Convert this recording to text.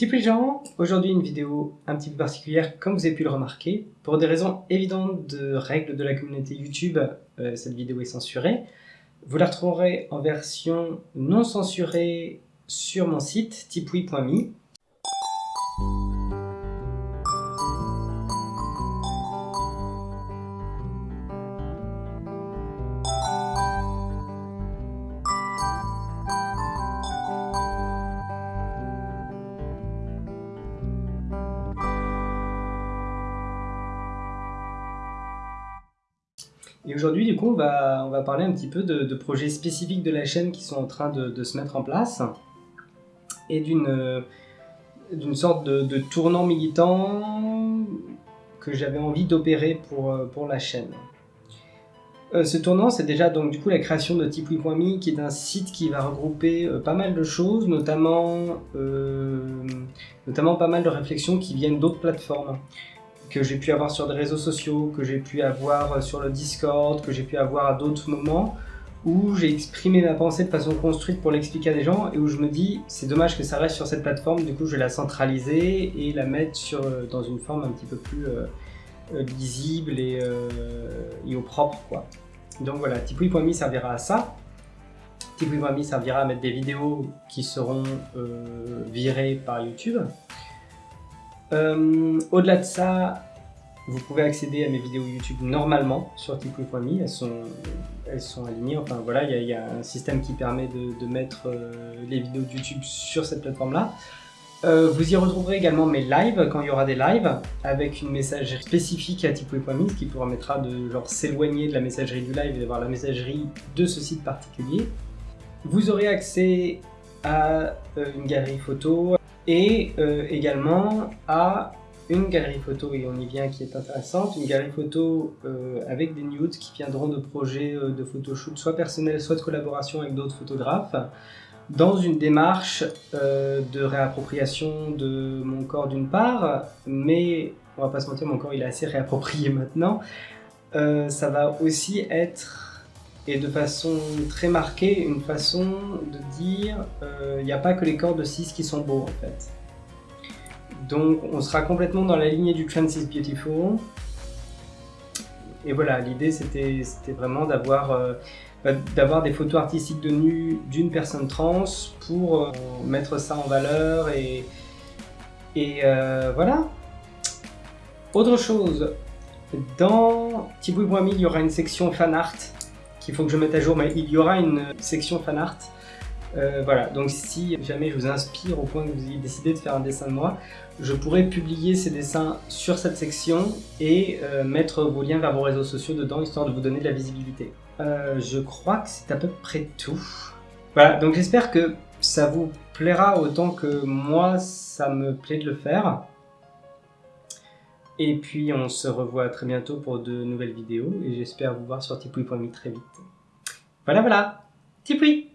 Tipeee gens, aujourd'hui une vidéo un petit peu particulière comme vous avez pu le remarquer. Pour des raisons évidentes de règles de la communauté YouTube, euh, cette vidéo est censurée. Vous la retrouverez en version non censurée sur mon site tipeee.me Et aujourd'hui, du coup, on va, on va parler un petit peu de, projets spécifiques de la chaîne qui sont en train de, se mettre en place et d'une d'une sorte de, tournant militant que j'avais envie d'opérer pour, pour la chaîne. Euh, ce tournant, c'est déjà donc du coup la création de Tipeee.me, qui est un site qui va regrouper euh, pas mal de choses, notamment, euh, notamment pas mal de réflexions qui viennent d'autres plateformes que j'ai pu avoir sur des réseaux sociaux, que j'ai pu avoir sur le Discord, que j'ai pu avoir à d'autres moments, où j'ai exprimé ma pensée de façon construite pour l'expliquer à des gens, et où je me dis, c'est dommage que ça reste sur cette plateforme, du coup je vais la centraliser et la mettre sur, euh, dans une forme un petit peu plus euh, euh, lisible et, au propre. quoi. Donc voilà, Tipeee.me servira à ça. Tipeee.me servira à mettre des vidéos qui seront virées par YouTube. Euh, au-delà de ça, vous pouvez accéder à mes vidéos YouTube normalement sur tipeee.me, elles sont, alignées, enfin voilà, il y, a un système qui permet de, mettre euh, les vidéos de YouTube sur cette plateforme-là. Euh, vous y retrouverez également mes lives, quand il y aura des lives, avec une messagerie spécifique à tipeee.me, ce qui permettra de s'éloigner de la messagerie du live et d'avoir la messagerie de ce site particulier. Vous aurez accès à une galerie photo, et euh, également à une galerie photo, et on y vient qui est intéressante, une galerie photo euh, avec des nudes qui viendront de projets euh, de photoshoot, soit personnels, soit de collaboration avec d'autres photographes, dans une démarche de réappropriation de mon corps d'une part, mais on va pas se mentir, mon corps il est assez réapproprié maintenant, ça va aussi être et de façon très marquée, une façon de dire il euh, n'y a pas que les corps de 6 qui sont beaux en fait. Donc on sera complètement dans la lignée du Trans is Beautiful. Et voilà, l'idée c'était vraiment d'avoir euh, bah, d'avoir des photos artistiques de nu d'une personne trans pour euh, mettre ça en valeur et, et voilà. Autre chose, dans Thibaut Boimi, il y aura une section fan art qu'il faut que je mette à jour, mais il y aura une section fan art. Euh, voilà, donc si jamais je vous inspire au point que vous ayez décidé de faire un dessin de moi, je pourrais publier ces dessins sur cette section et euh, mettre vos liens vers vos réseaux sociaux dedans, histoire de vous donner de la visibilité. Euh, je crois que c'est à peu près tout. Voilà, donc j'espère que ça vous plaira autant que moi, ça me plaît de le faire. Et puis on se revoit très bientôt pour de nouvelles vidéos et j'espère vous voir sur tipeee.me très vite. Voilà voilà, Tipeee